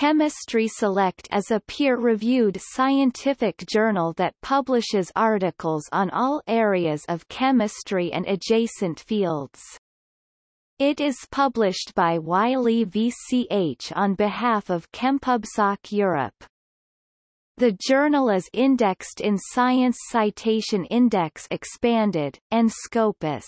Chemistry Select is a peer-reviewed scientific journal that publishes articles on all areas of chemistry and adjacent fields. It is published by Wiley VCH on behalf of ChemPubSoc Europe. The journal is indexed in Science Citation Index Expanded, and Scopus.